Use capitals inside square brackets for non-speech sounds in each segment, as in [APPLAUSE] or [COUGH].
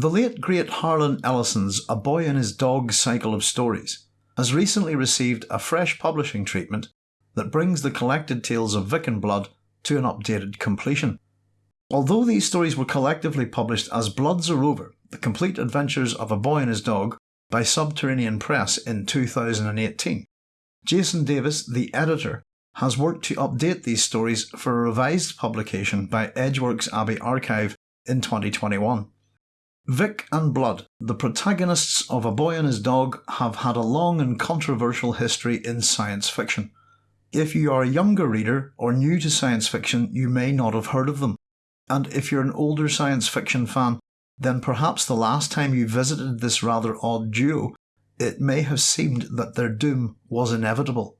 The late great Harlan Ellison's A Boy and His Dog cycle of stories has recently received a fresh publishing treatment that brings the collected tales of Vic and Blood to an updated completion. Although these stories were collectively published as Blood's a Rover, The Complete Adventures of a Boy and His Dog by Subterranean Press in 2018, Jason Davis, the editor, has worked to update these stories for a revised publication by Edgeworks Abbey Archive in 2021. Vic and Blood, the protagonists of A Boy and His Dog, have had a long and controversial history in science fiction. If you are a younger reader or new to science fiction, you may not have heard of them. And if you're an older science fiction fan, then perhaps the last time you visited this rather odd duo, it may have seemed that their doom was inevitable.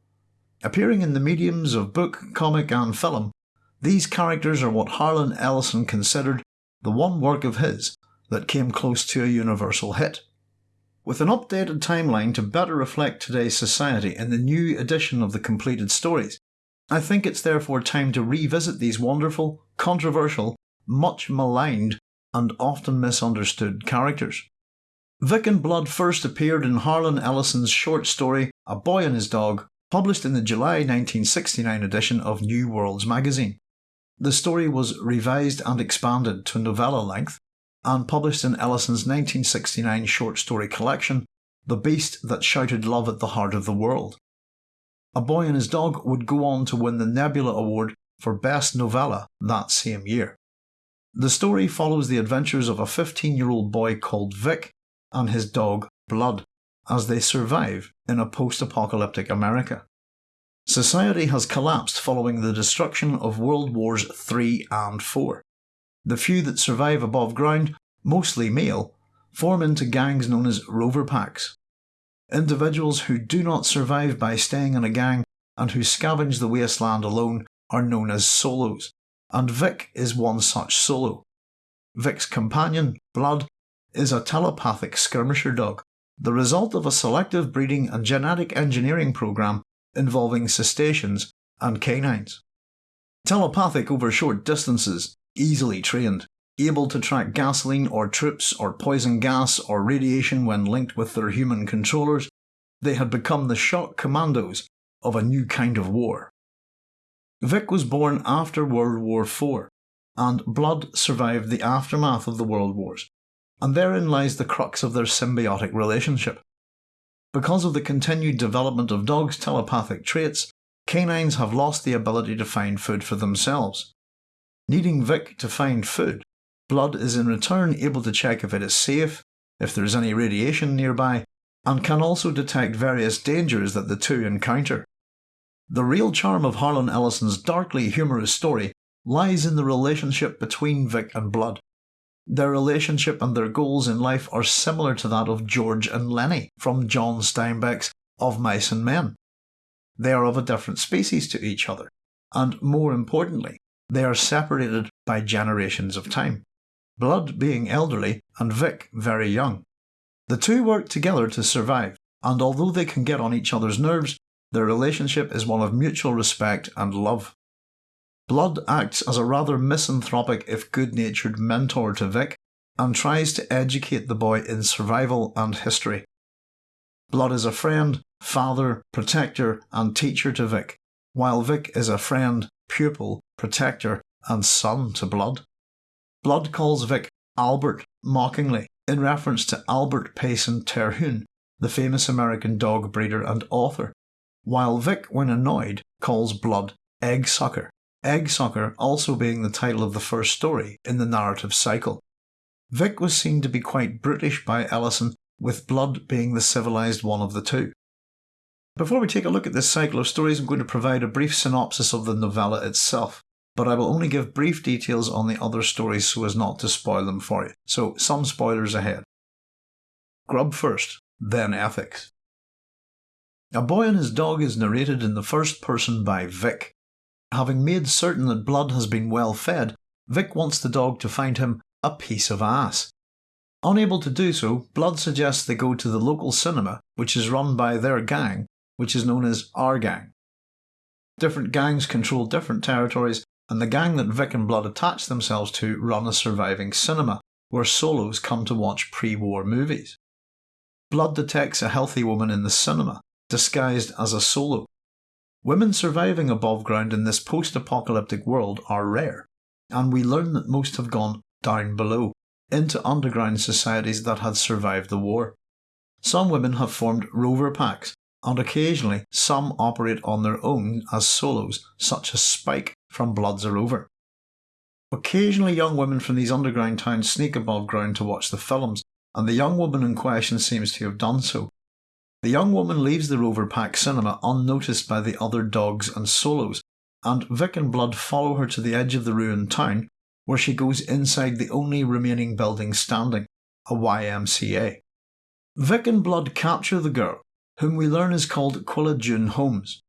Appearing in the mediums of book, comic, and film, these characters are what Harlan Ellison considered the one work of his that came close to a universal hit. With an updated timeline to better reflect today's society in the new edition of the completed stories, I think it's therefore time to revisit these wonderful, controversial, much maligned, and often misunderstood characters. Vic and Blood first appeared in Harlan Ellison's short story A Boy and His Dog, published in the July 1969 edition of New Worlds magazine. The story was revised and expanded to novella length and published in Ellison's 1969 short story collection, The Beast That Shouted Love at the Heart of the World. A Boy and His Dog would go on to win the Nebula Award for Best Novella that same year. The story follows the adventures of a 15 year old boy called Vic and his dog Blood as they survive in a post apocalyptic America. Society has collapsed following the destruction of World Wars III and IV. The few that survive above ground, mostly male, form into gangs known as rover packs. Individuals who do not survive by staying in a gang and who scavenge the wasteland alone are known as solos, and Vic is one such solo. Vic's companion, Blood, is a telepathic skirmisher dog, the result of a selective breeding and genetic engineering program involving cetaceans and canines. Telepathic over short distances, easily trained, able to track gasoline or troops or poison gas or radiation when linked with their human controllers, they had become the shock commandos of a new kind of war. Vic was born after World War IV, and Blood survived the aftermath of the World Wars, and therein lies the crux of their symbiotic relationship. Because of the continued development of dogs' telepathic traits, canines have lost the ability to find food for themselves. Needing Vic to find food, Blood is in return able to check if it is safe, if there is any radiation nearby, and can also detect various dangers that the two encounter. The real charm of Harlan Ellison's darkly humorous story lies in the relationship between Vic and Blood. Their relationship and their goals in life are similar to that of George and Lenny from John Steinbeck's Of Mice and Men. They are of a different species to each other, and more importantly, they are separated by generations of time. Blood being elderly and Vic very young. The two work together to survive, and although they can get on each other's nerves, their relationship is one of mutual respect and love. Blood acts as a rather misanthropic if good natured mentor to Vic and tries to educate the boy in survival and history. Blood is a friend, father, protector, and teacher to Vic, while Vic is a friend, pupil, protector, and son to Blood. Blood calls Vic Albert mockingly in reference to Albert Payson Terhune, the famous American dog breeder and author, while Vic, when annoyed, calls Blood Egg Sucker. Egg Sucker also being the title of the first story in the narrative cycle. Vic was seen to be quite brutish by Ellison, with Blood being the civilised one of the two. Before we take a look at this cycle of stories, I'm going to provide a brief synopsis of the novella itself, but I will only give brief details on the other stories so as not to spoil them for you, so some spoilers ahead. Grub first, then ethics. A Boy and His Dog is narrated in the first person by Vic, Having made certain that Blood has been well fed, Vic wants the dog to find him a piece of ass. Unable to do so, Blood suggests they go to the local cinema, which is run by their gang, which is known as Our Gang. Different gangs control different territories, and the gang that Vic and Blood attach themselves to run a surviving cinema, where solos come to watch pre war movies. Blood detects a healthy woman in the cinema, disguised as a solo. Women surviving above ground in this post apocalyptic world are rare, and we learn that most have gone down below, into underground societies that had survived the war. Some women have formed rover packs, and occasionally some operate on their own as solos, such as Spike from Bloods a Rover. Occasionally, young women from these underground towns sneak above ground to watch the films, and the young woman in question seems to have done so. The young woman leaves the Rover Pack cinema unnoticed by the other dogs and solos, and Vic and Blood follow her to the edge of the ruined town, where she goes inside the only remaining building standing, a YMCA. Vic and Blood capture the girl, whom we learn is called Quilla June Holmes.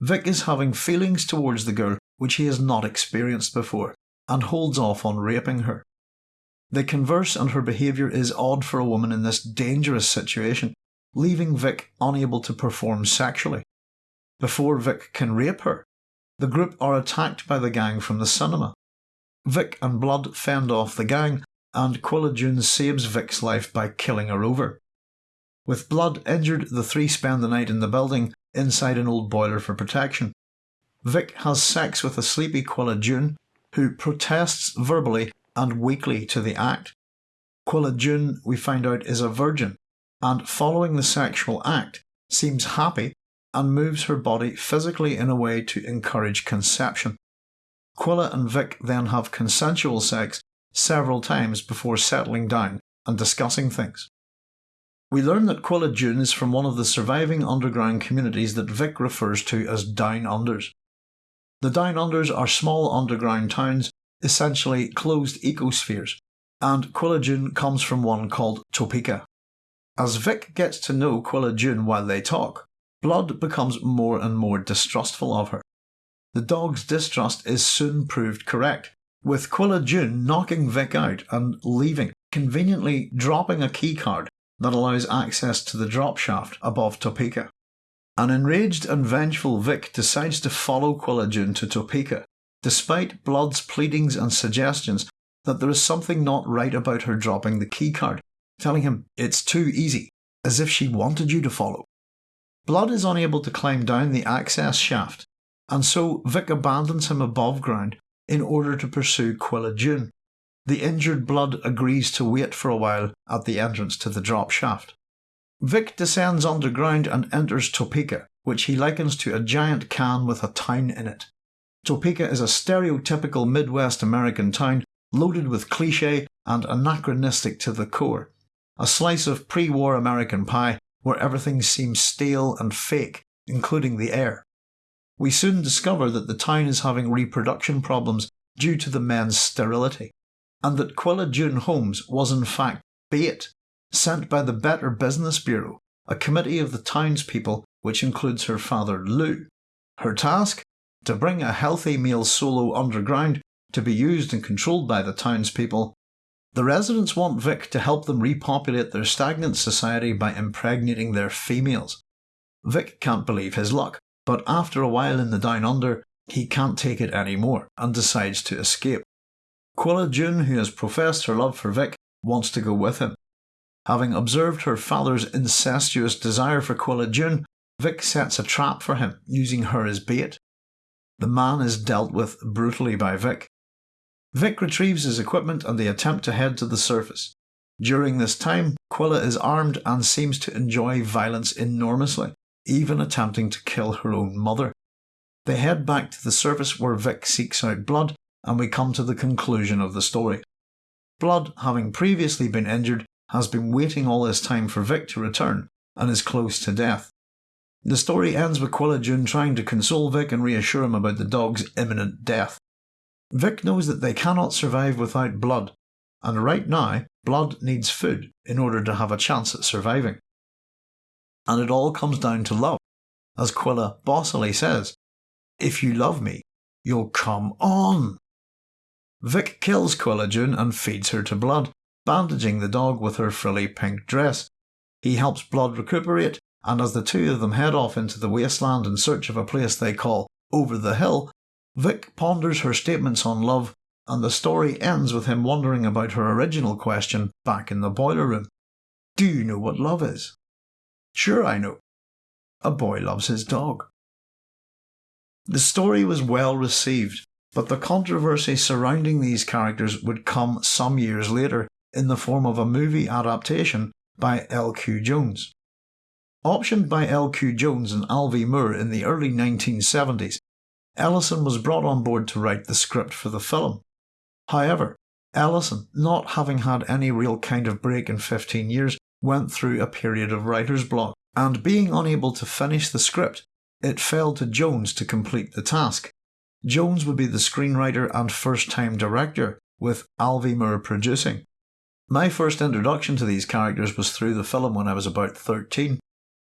Vic is having feelings towards the girl which he has not experienced before, and holds off on raping her. They converse and her behaviour is odd for a woman in this dangerous situation, leaving Vic unable to perform sexually. Before Vic can rape her, the group are attacked by the gang from the cinema. Vic and Blood fend off the gang, and Quilla June saves Vic's life by killing a rover. With Blood injured, the three spend the night in the building inside an old boiler for protection. Vic has sex with a sleepy Quilla June, who protests verbally and weakly to the act. Quilla June, we find out, is a virgin, and following the sexual act, seems happy and moves her body physically in a way to encourage conception. Quilla and Vic then have consensual sex several times before settling down and discussing things. We learn that Quilla June is from one of the surviving underground communities that Vic refers to as Down Unders. The Down Unders are small underground towns, essentially closed ecospheres, and Quilla June comes from one called Topeka. As Vic gets to know Quilla June while they talk, Blood becomes more and more distrustful of her. The dog's distrust is soon proved correct, with Quilla June knocking Vic out and leaving, conveniently dropping a keycard that allows access to the drop shaft above Topeka. An enraged and vengeful Vic decides to follow Quilla June to Topeka, despite Blood's pleadings and suggestions that there is something not right about her dropping the keycard, telling him it's too easy, as if she wanted you to follow. Blood is unable to climb down the access shaft, and so Vic abandons him above ground in order to pursue Quilla June, the injured blood agrees to wait for a while at the entrance to the drop shaft. Vic descends underground and enters Topeka, which he likens to a giant can with a town in it. Topeka is a stereotypical Midwest American town loaded with cliche and anachronistic to the core. A slice of pre war American pie where everything seems stale and fake, including the air. We soon discover that the town is having reproduction problems due to the men's sterility and that Quilla June Holmes was in fact bait sent by the Better Business Bureau, a committee of the townspeople which includes her father Lou. Her task? To bring a healthy male solo underground to be used and controlled by the townspeople. The residents want Vic to help them repopulate their stagnant society by impregnating their females. Vic can't believe his luck, but after a while in the Down Under, he can't take it anymore and decides to escape. Quilla June, who has professed her love for Vic, wants to go with him. Having observed her father's incestuous desire for Quilla June, Vic sets a trap for him, using her as bait. The man is dealt with brutally by Vic. Vic retrieves his equipment and they attempt to head to the surface. During this time, Quilla is armed and seems to enjoy violence enormously, even attempting to kill her own mother. They head back to the surface where Vic seeks out blood and we come to the conclusion of the story. Blood, having previously been injured, has been waiting all this time for Vic to return and is close to death. The story ends with Quilla June trying to console Vic and reassure him about the dog's imminent death. Vic knows that they cannot survive without blood, and right now, blood needs food in order to have a chance at surviving. And it all comes down to love. As Quilla bossily says, If you love me, you'll come on. Vic kills Quilla June and feeds her to Blood, bandaging the dog with her frilly pink dress. He helps Blood recuperate, and as the two of them head off into the wasteland in search of a place they call Over the Hill, Vic ponders her statements on love and the story ends with him wondering about her original question back in the boiler room Do you know what love is? Sure, I know. A boy loves his dog. The story was well received, but the controversy surrounding these characters would come some years later in the form of a movie adaptation by L.Q. Jones. Optioned by L.Q. Jones and Alvy Moore in the early 1970s, Ellison was brought on board to write the script for the film. However, Ellison, not having had any real kind of break in 15 years, went through a period of writer's block, and being unable to finish the script, it fell to Jones to complete the task. Jones would be the screenwriter and first time director, with Alvy Moore producing. My first introduction to these characters was through the film when I was about 13.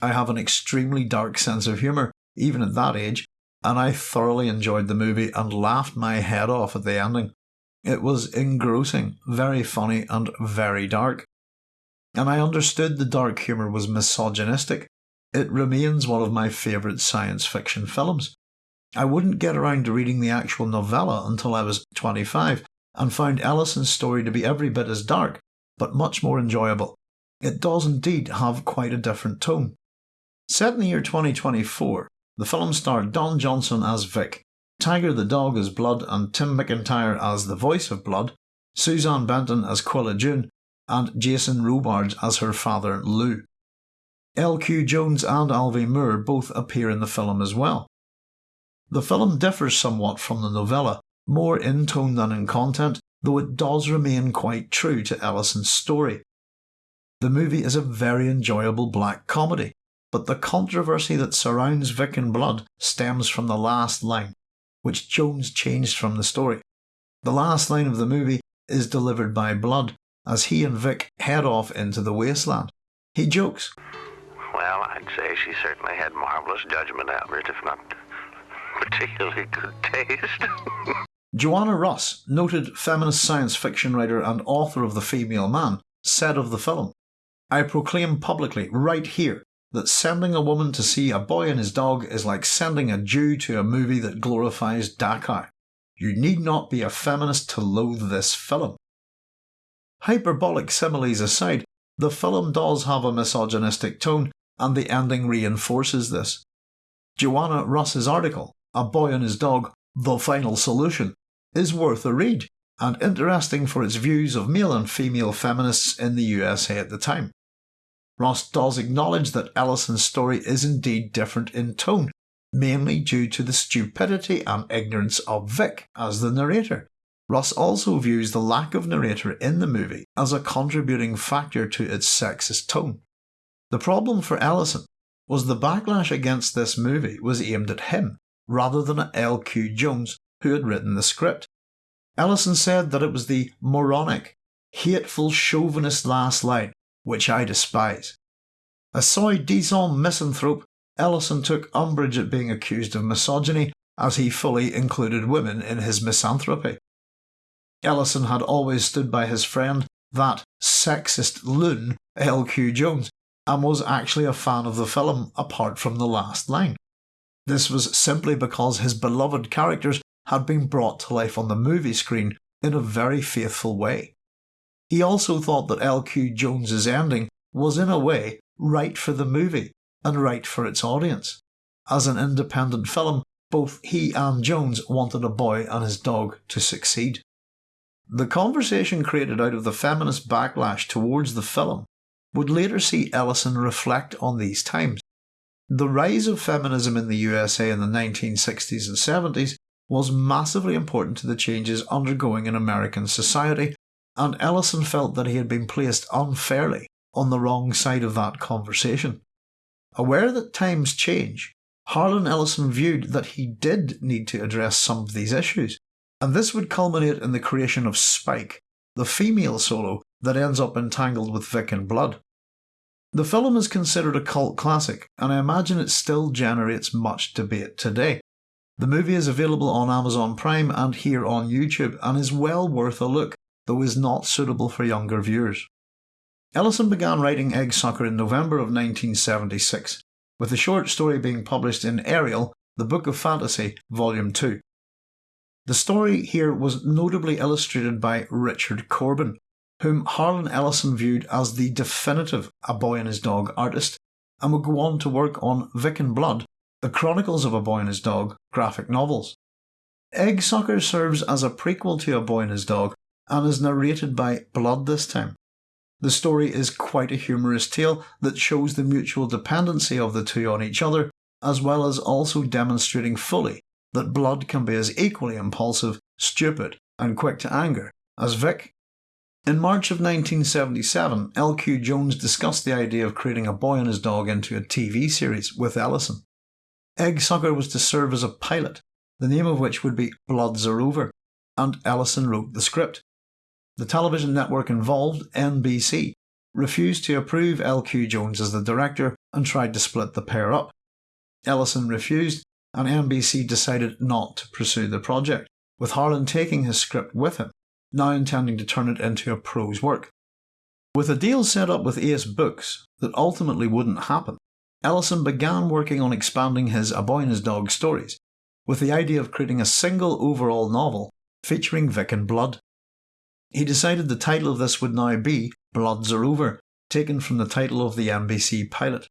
I have an extremely dark sense of humour, even at that age, and I thoroughly enjoyed the movie and laughed my head off at the ending. It was engrossing, very funny, and very dark. And I understood the dark humour was misogynistic. It remains one of my favourite science fiction films. I wouldn't get around to reading the actual novella until I was 25, and found Ellison's story to be every bit as dark, but much more enjoyable. It does indeed have quite a different tone. Set in the year 2024, the film starred Don Johnson as Vic, Tiger the dog as Blood and Tim McIntyre as the voice of Blood, Suzanne Benton as Quilla June, and Jason Robards as her father Lou. L.Q. Jones and Alvy Moore both appear in the film as well. The film differs somewhat from the novella, more in tone than in content, though it does remain quite true to Ellison's story. The movie is a very enjoyable black comedy, but the controversy that surrounds Vic and Blood stems from the last line, which Jones changed from the story. The last line of the movie is delivered by Blood as he and Vic head off into the wasteland. He jokes, Well, I'd say she certainly had marvellous judgment, Albert, if not particularly good taste. [LAUGHS] Joanna Russ, noted feminist science fiction writer and author of The Female Man, said of the film, I proclaim publicly, right here, that sending a woman to see a boy and his dog is like sending a Jew to a movie that glorifies Dachau. You need not be a feminist to loathe this film. Hyperbolic similes aside, the film does have a misogynistic tone, and the ending reinforces this. Joanna Russ's article, A Boy and His Dog, The Final Solution, is worth a read and interesting for its views of male and female feminists in the USA at the time. Russ does acknowledge that Ellison's story is indeed different in tone, mainly due to the stupidity and ignorance of Vic as the narrator. Russ also views the lack of narrator in the movie as a contributing factor to its sexist tone. The problem for Ellison was the backlash against this movie was aimed at him rather than at L.Q. Jones who had written the script. Ellison said that it was the moronic, hateful chauvinist last line, which I despise. A soi disant misanthrope, Ellison took umbrage at being accused of misogyny as he fully included women in his misanthropy. Ellison had always stood by his friend, that sexist loon L.Q. Jones, and was actually a fan of the film apart from the last line. This was simply because his beloved characters had been brought to life on the movie screen in a very faithful way. He also thought that L.Q. Jones's ending was in a way right for the movie and right for its audience. As an independent film, both he and Jones wanted a boy and his dog to succeed. The conversation created out of the feminist backlash towards the film would later see Ellison reflect on these times. The rise of feminism in the USA in the 1960s and 70s was massively important to the changes undergoing in American society, and Ellison felt that he had been placed unfairly on the wrong side of that conversation. Aware that times change, Harlan Ellison viewed that he did need to address some of these issues, and this would culminate in the creation of Spike, the female solo that ends up entangled with Vic and Blood. The film is considered a cult classic, and I imagine it still generates much debate today. The movie is available on Amazon Prime and here on YouTube and is well worth a look, though is not suitable for younger viewers. Ellison began writing Eggsucker in November of 1976, with the short story being published in Ariel, The Book of Fantasy, Volume 2. The story here was notably illustrated by Richard Corbin, whom Harlan Ellison viewed as the definitive A Boy and His Dog artist, and would go on to work on Vic and Blood, the Chronicles of a Boy and His Dog graphic novels. Egg Sucker serves as a prequel to A Boy and His Dog and is narrated by Blood this time. The story is quite a humorous tale that shows the mutual dependency of the two on each other, as well as also demonstrating fully that Blood can be as equally impulsive, stupid, and quick to anger as Vic. In March of 1977, L.Q. Jones discussed the idea of creating a boy and his dog into a TV series with Ellison. Egg Sucker was to serve as a pilot, the name of which would be Blood's a Rover, and Ellison wrote the script. The television network involved, NBC, refused to approve L.Q. Jones as the director and tried to split the pair up. Ellison refused, and NBC decided not to pursue the project, with Harlan taking his script with him, now intending to turn it into a prose work. With a deal set up with Ace Books that ultimately wouldn't happen, Ellison began working on expanding his A Boy and His Dog stories, with the idea of creating a single overall novel featuring Vic and Blood. He decided the title of this would now be Blood's a Rover, taken from the title of the NBC pilot.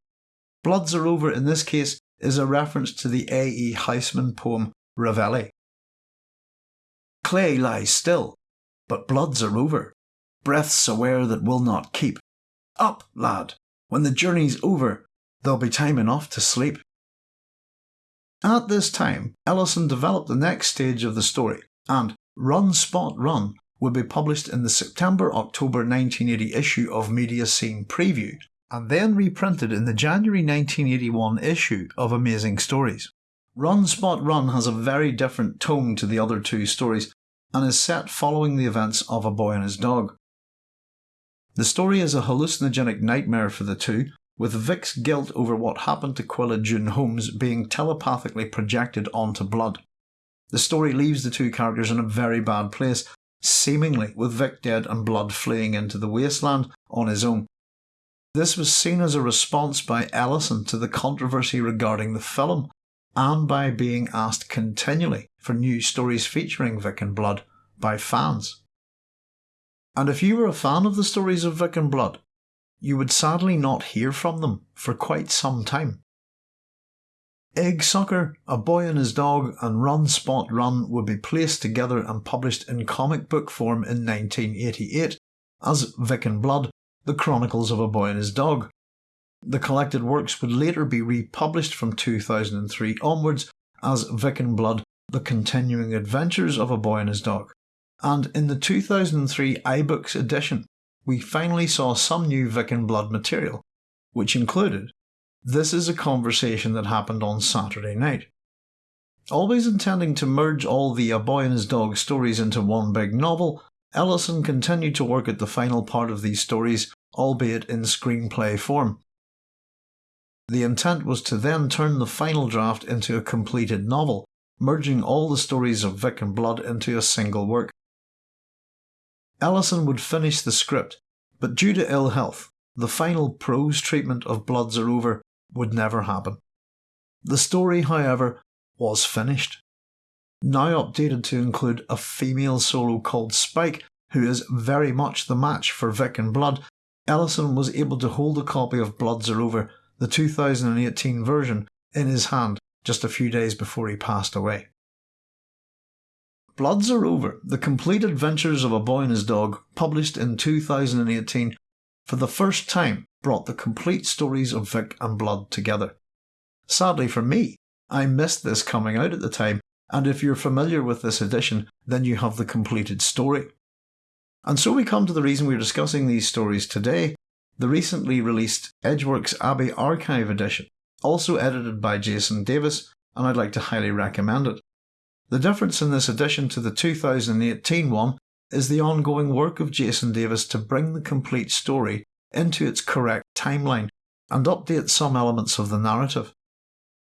Blood's a Rover in this case is a reference to the A.E. Housman poem Reveille. Clay lies still, but blood's a rover, breaths aware that will not keep. Up, lad, when the journey's over, there'll be time enough to sleep. At this time, Ellison developed the next stage of the story, and Run Spot Run would be published in the September October 1980 issue of Media Scene Preview, and then reprinted in the January 1981 issue of Amazing Stories. Run Spot Run has a very different tone to the other two stories and is set following the events of A Boy and His Dog. The story is a hallucinogenic nightmare for the two, with Vic's guilt over what happened to Quilla June Holmes being telepathically projected onto Blood. The story leaves the two characters in a very bad place, seemingly with Vic dead and Blood fleeing into the wasteland on his own. This was seen as a response by Ellison to the controversy regarding the film, and by being asked continually for new stories featuring Vic and Blood by fans. And if you were a fan of the stories of Vic and Blood, you would sadly not hear from them for quite some time. Egg Sucker, A Boy and His Dog, and Run Spot Run would be placed together and published in comic book form in 1988 as Vic and Blood the Chronicles of a Boy and His Dog. The collected works would later be republished from 2003 onwards as Vic and Blood The Continuing Adventures of a Boy and His Dog. And in the 2003 iBooks edition, we finally saw some new Vic and Blood material, which included This is a conversation that happened on Saturday night. Always intending to merge all the A Boy and His Dog stories into one big novel, Ellison continued to work at the final part of these stories, albeit in screenplay form. The intent was to then turn the final draft into a completed novel, merging all the stories of Vic and Blood into a single work. Ellison would finish the script, but due to ill health, the final prose treatment of Blood's a Rover would never happen. The story, however, was finished now updated to include a female solo called Spike, who is very much the match for Vic and Blood, Ellison was able to hold a copy of Blood's a Rover, the 2018 version, in his hand just a few days before he passed away. Blood's a Rover, The Complete Adventures of a Boy and His Dog, published in 2018, for the first time brought the complete stories of Vic and Blood together. Sadly for me, I missed this coming out at the time and if you're familiar with this edition, then you have the completed story. And so we come to the reason we're discussing these stories today the recently released Edgeworks Abbey Archive edition, also edited by Jason Davis, and I'd like to highly recommend it. The difference in this edition to the 2018 one is the ongoing work of Jason Davis to bring the complete story into its correct timeline and update some elements of the narrative.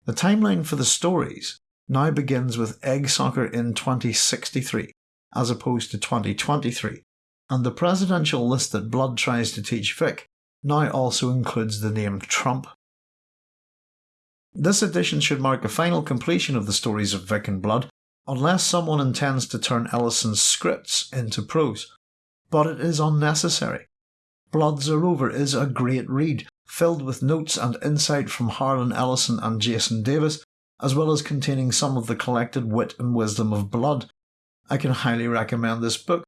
The timeline for the stories now begins with Egg Sucker in 2063, as opposed to 2023, and the presidential list that Blood tries to teach Vic now also includes the name Trump. This edition should mark a final completion of the stories of Vic and Blood, unless someone intends to turn Ellison's scripts into prose, but it is unnecessary. Blood's a Rover is a great read, filled with notes and insight from Harlan Ellison and Jason Davis, as well as containing some of the collected wit and wisdom of Blood. I can highly recommend this book.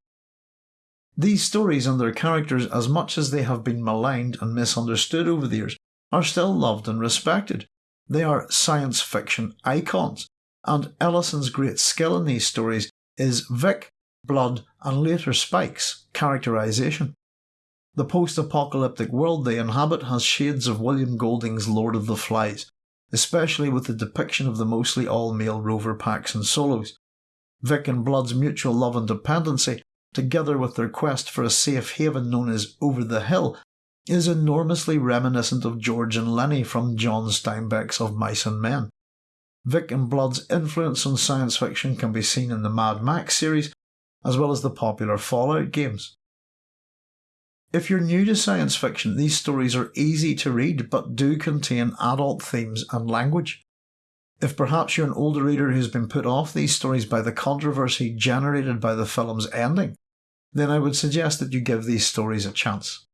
These stories and their characters, as much as they have been maligned and misunderstood over the years, are still loved and respected. They are science fiction icons, and Ellison's great skill in these stories is Vic, Blood, and later Spike's characterization. The post apocalyptic world they inhabit has shades of William Golding's Lord of the Flies, especially with the depiction of the mostly all male rover packs and solos. Vic and Blood's mutual love and dependency, together with their quest for a safe haven known as Over the Hill, is enormously reminiscent of George and Lenny from John Steinbeck's Of Mice and Men. Vic and Blood's influence on science fiction can be seen in the Mad Max series, as well as the popular Fallout games. If you're new to science fiction, these stories are easy to read but do contain adult themes and language. If perhaps you're an older reader who's been put off these stories by the controversy generated by the film's ending, then I would suggest that you give these stories a chance.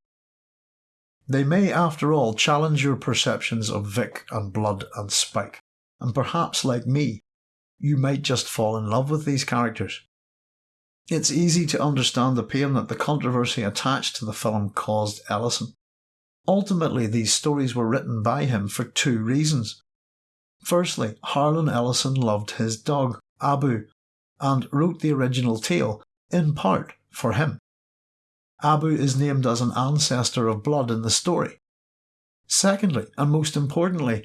They may, after all, challenge your perceptions of Vic and Blood and Spike, and perhaps, like me, you might just fall in love with these characters. It's easy to understand the pain that the controversy attached to the film caused Ellison. Ultimately, these stories were written by him for two reasons. Firstly, Harlan Ellison loved his dog, Ahbhu, and wrote the original tale, in part, for him. Ahbhu is named as an ancestor of blood in the story. Secondly, and most importantly,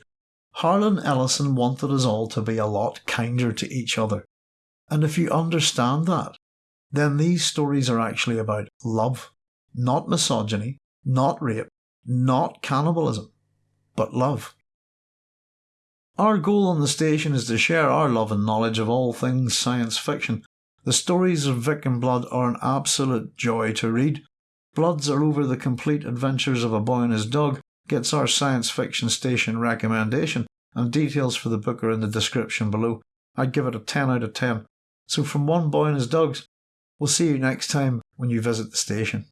Harlan Ellison wanted us all to be a lot kinder to each other. And if you understand that, then these stories are actually about love, not misogyny, not rape, not cannibalism, but love. Our goal on the station is to share our love and knowledge of all things science fiction. The stories of Vic and Blood are an absolute joy to read. Blood's a Rover the complete adventures of a boy and his dog gets our science fiction station recommendation, and details for the book are in the description below. I'd give it a 10 out of 10. So from one boy and his dogs, We'll see you next time when you visit the station.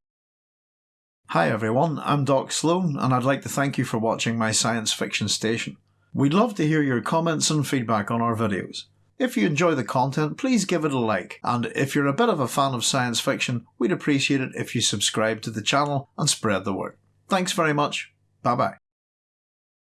Hi everyone, I'm Doc Sloan, and I'd like to thank you for watching my science fiction station. We'd love to hear your comments and feedback on our videos. If you enjoy the content, please give it a like, and if you're a bit of a fan of science fiction, we'd appreciate it if you subscribe to the channel and spread the word. Thanks very much. Bye bye.